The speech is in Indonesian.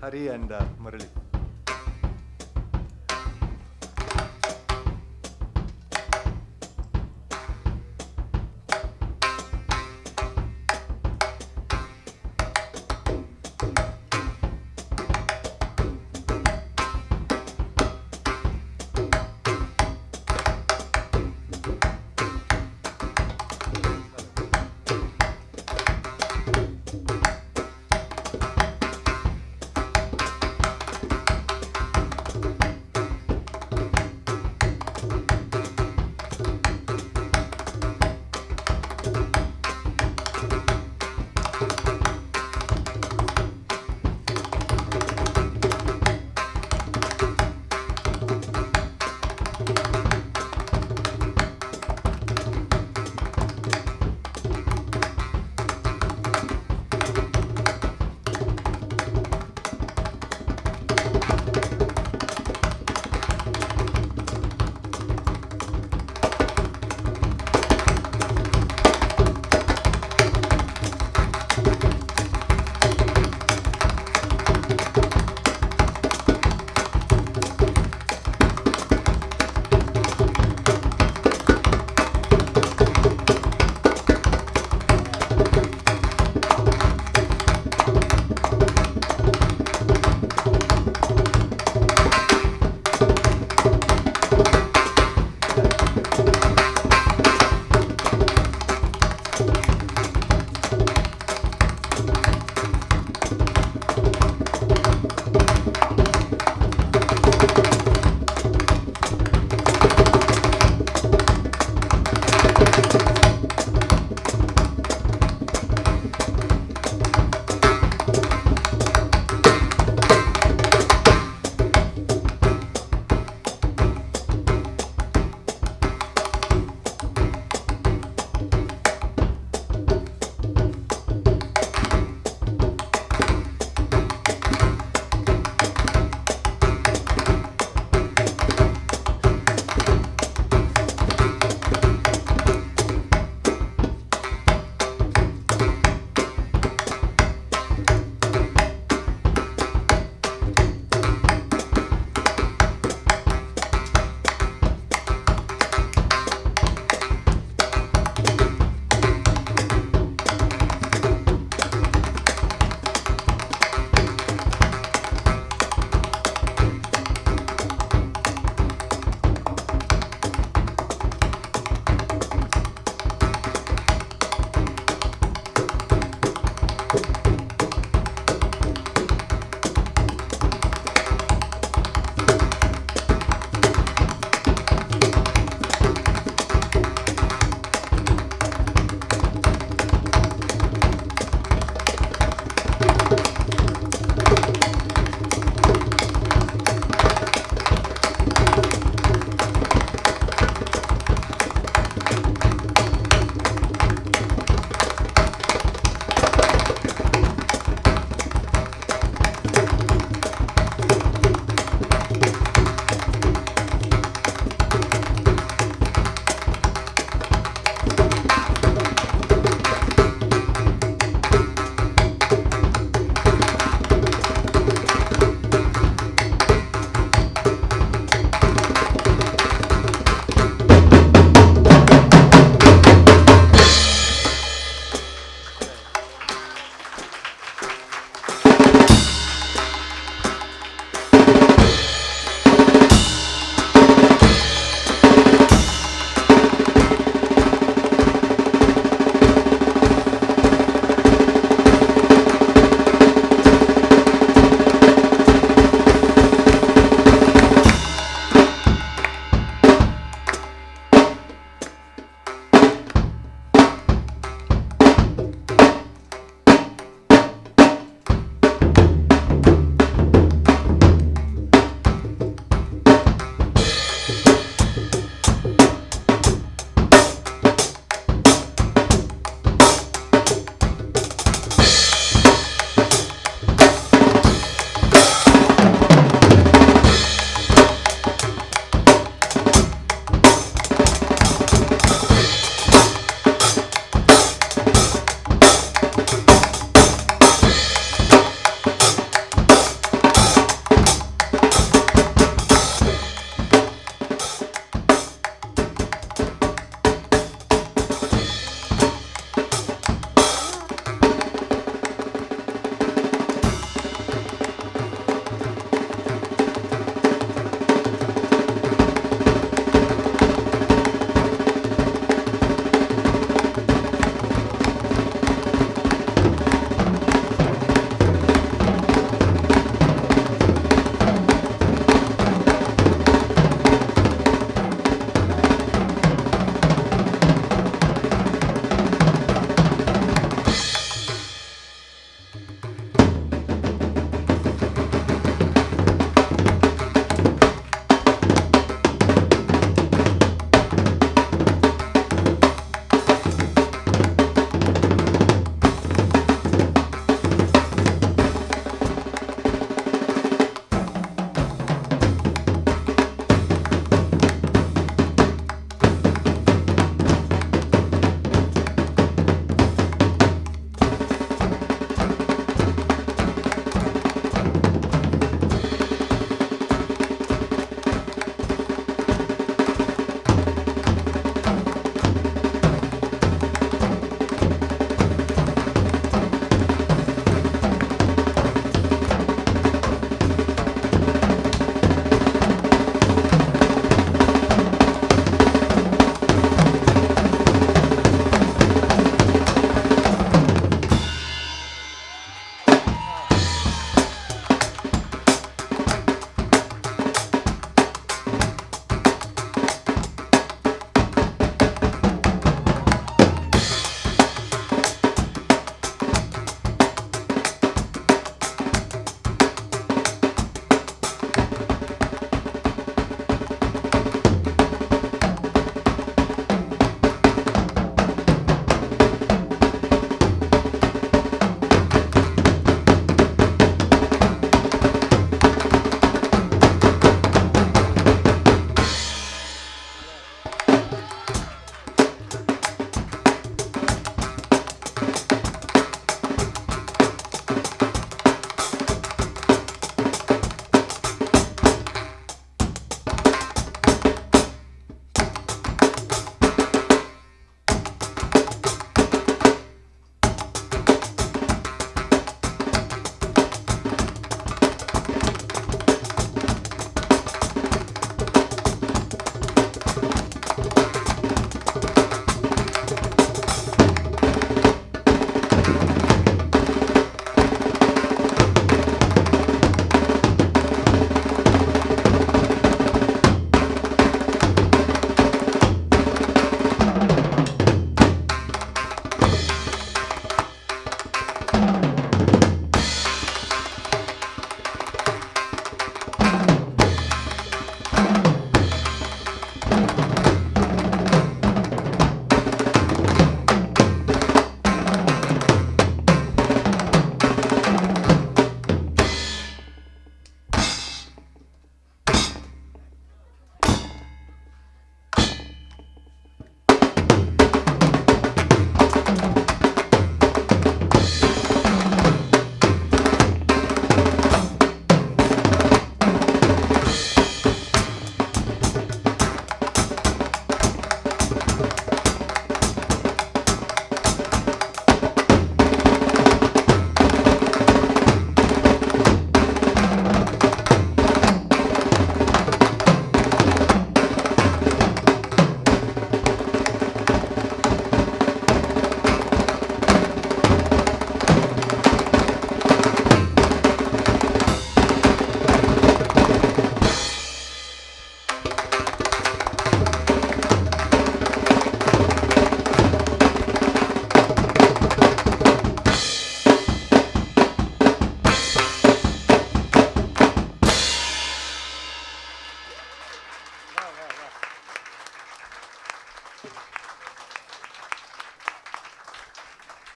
Hari and uh,